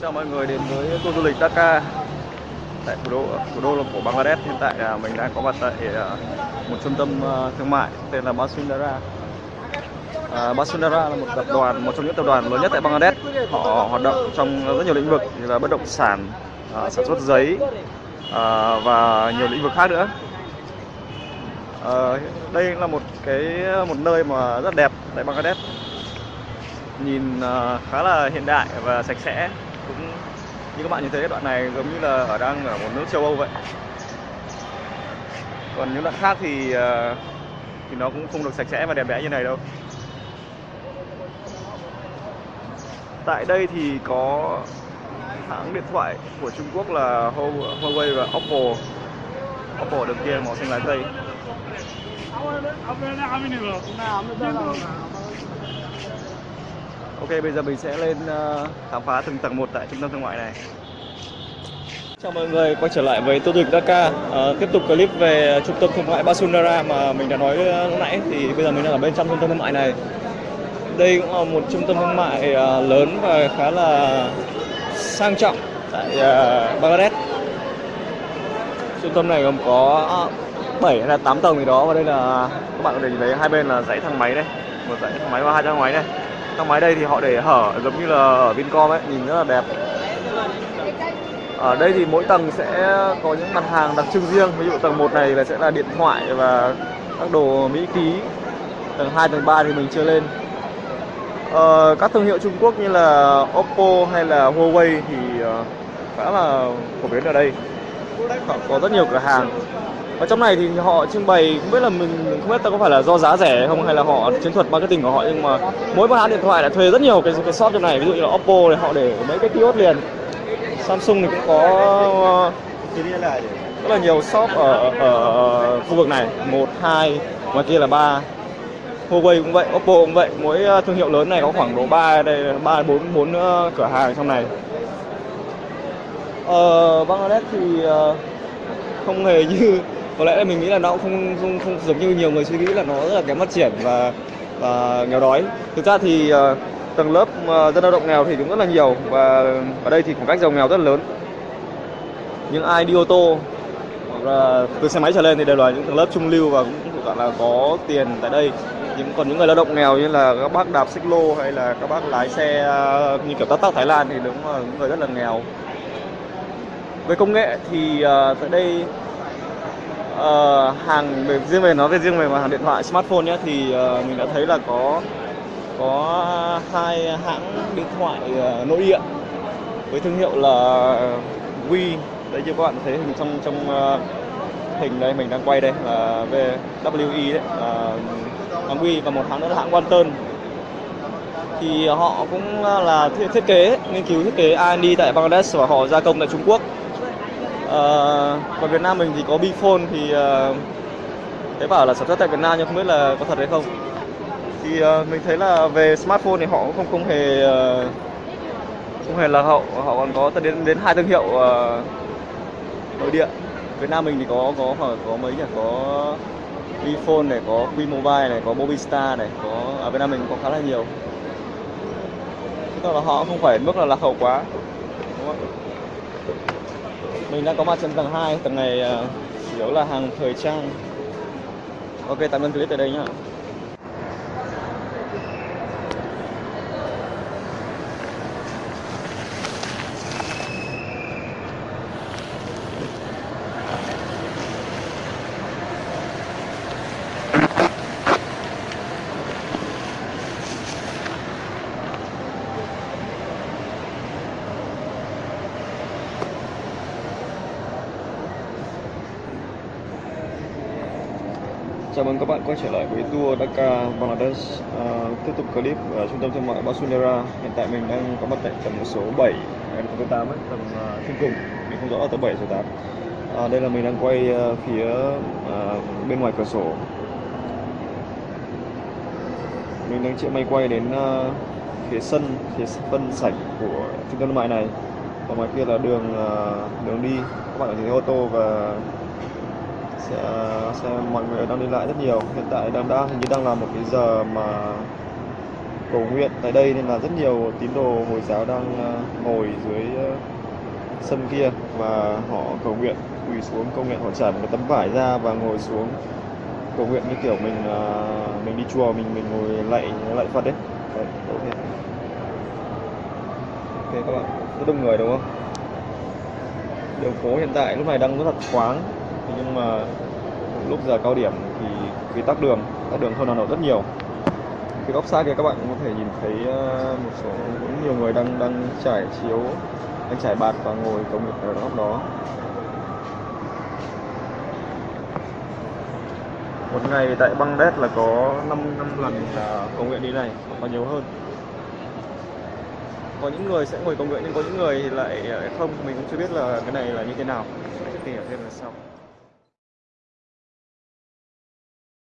Chào mọi người đến với tour du lịch Dhaka tại thủ đô thủ đô của Bangladesh. Hiện tại là mình đang có mặt tại à, một trung tâm à, thương mại tên là Basundara. À, Basundara là một tập đoàn, một trong những tập đoàn lớn nhất tại Bangladesh. Họ hoạt động trong rất nhiều lĩnh vực như là bất động sản, à, sản xuất giấy à, và nhiều lĩnh vực khác nữa. À, đây là một cái một nơi mà rất đẹp tại Bangladesh nhìn à, khá là hiện đại và sạch sẽ cũng như các bạn nhìn thấy, đoạn này giống như là ở đang ở một nước châu Âu vậy. Còn những đoạn khác thì ờ, thì nó cũng không được sạch sẽ và đẹp đẽ như này đâu. Tại đây thì có hãng điện thoại của Trung Quốc là Huawei và Oppo. Oppo đường kia màu xanh lá cây. Ok bây giờ mình sẽ lên ờ, khám phá từng tầng một tại trung tâm thương mại này. Chào mọi người quay trở lại với Tô Dịch Dhaka à, Tiếp tục clip về trung tâm thương mại Basunara mà mình đã nói ờ, lúc nãy. Thì bây giờ mình đang ở bên trong trung tâm thương mại này. Đây cũng là một trung tâm thương mại ờ, lớn và khá là sang trọng tại Bangladesh. Trung tâm này gồm có 7 hay là 8 tầng gì đó Và đây là các bạn có thể nhìn thấy hai bên là dãy thang máy đây. Một dãy thang máy và hai thang máy đây thang máy đây thì họ để hở giống như là ở Vincom ấy nhìn rất là đẹp. Ở đây thì mỗi tầng sẽ có những mặt hàng đặc trưng riêng. Ví dụ tầng 1 này là sẽ là điện thoại và các đồ mỹ ký. Tầng 2, tầng 3 thì mình chưa lên. Ờ, các thương hiệu Trung Quốc như là Oppo hay là Huawei thì ờ, khá là phổ biến ở đây. Họ có rất nhiều cửa hàng và trong này thì họ trưng bày không biết là mình không biết ta có phải là do giá rẻ không hay là họ chiến thuật marketing của họ nhưng mà mỗi một hãng điện thoại đã thuê rất nhiều cái cái shop trong này ví dụ như là Oppo thì họ để mấy cái kiosk liền. Samsung thì cũng có rất là nhiều shop ở ở khu vực này một hai ngoài kia là ba. Huawei cũng vậy Oppo cũng vậy mỗi ờ, thương hiệu lớn này có khoảng độ ba đây ba bốn bốn ờ, cửa hàng trong này. Ờ, Bangladesh thì ờ, không hề như có lẽ là mình nghĩ là nó cũng không, không, không giống như nhiều người suy nghĩ là nó rất là kém phát triển và và nghèo đói. Thực ra thì uh, tầng lớp uh, dân lao động nghèo thì cũng rất là nhiều và ở đây thì khoảng cách giàu nghèo rất là lớn. Những ai đi ô tô hoặc là từ xe máy trở lên thì đều là những tầng lớp trung lưu và cũng gọi là có tiền tại đây. Những còn những người lao động nghèo như là các bác đạp xích lô hay là các bác lái xe uh, như kiểu tắc tắc Thái Lan thì đúng là những người rất là nghèo. Về công nghệ thì uh, tại đây uh, hàng về riêng về nói về riêng về mặt hàng điện thoại smartphone nhé thì uh, mình đã thấy là có có hai hãng điện thoại uh, nội địa với thương hiệu là Wii. Đây như các bạn thấy hình trong trong uh, hình đây mình đang quay đây là VWE đấy là hãng Wii và một hãng nữa là hãng Quanton thì họ cũng là thiết kế nghiên cứu thiết kế R&D tại Bangladesh và họ gia công tại Trung Quốc còn Việt Nam mình thì có Bifone thì ờ, uh, thấy bảo là sản xuất tại Việt Nam nhưng không biết là có thật hay không. Thì uh, mình thấy là về smartphone thì họ cũng không không hề uh, không hề là hậu họ còn có đến đến hai thương hiệu uh, nội địa. Việt Nam mình thì có có có mấy nhỉ có Bphone này có Quy Mobile này có Mobistar này có ở Việt Nam mình có khá là nhiều. Tức là họ không phải mức là lạc hậu quá đúng không? Mình đang có mặt trên tầng 2 tầng này à, chủ yếu là hàng thời trang. Ok, tạm ơn clip tại đây nhá. Chào mừng các bạn quay trở lại với tour Dhaka, Bangladesh. À, Tiếp tục clip ở trung tâm thương mại Basunera Hiện tại mình đang có mặt tại tầng số 7 tầng số 8 ấy, tầng uh, trên cùng. Mình không rõ là tầng 7 số 8 à, Đây là mình đang quay uh, phía uh, bên ngoài cửa sổ. Mình đang chịu may quay đến uh, phía sân, phía phân sảnh của trung tâm thương mại này. Và ngoài kia là đường uh, đường đi. Các bạn có thể ô tô và sẽ, sẽ mọi người đang đi lại rất nhiều hiện tại đang đang hình như đang là một cái giờ mà cầu nguyện tại đây nên là rất nhiều tín đồ Hồi giáo đang ờ, ngồi dưới ờ, sân kia và họ cầu nguyện quỳ xuống cầu nguyện họ trải một cái tấm vải ra và ngồi xuống cầu nguyện như kiểu mình ờ, mình đi chùa mình mình ngồi lạy lạy Phật đấy. Đấy, ok. Ok các bạn, rất đông người đúng không? Đường phố hiện tại lúc này đang rất là thoáng nhưng mà lúc giờ cao điểm thì cái tắc đường, tắc đường hơn Hà Nội rất nhiều. Cái góc xa kia các bạn cũng có thể nhìn thấy ờ, một số cũng nhiều người đang đang trải chiếu, đang trải bạt và ngồi công việc ở góc đó. Một ngày tại Bangladesh là có 5 năm lần là cầu nguyện đi này, hoặc nhiều hơn. Có những người sẽ ngồi cầu nguyện nhưng có những người thì lại ờ, không, mình cũng chưa biết là cái này là như thế nào. Sẽ tìm hiểu thêm là sau.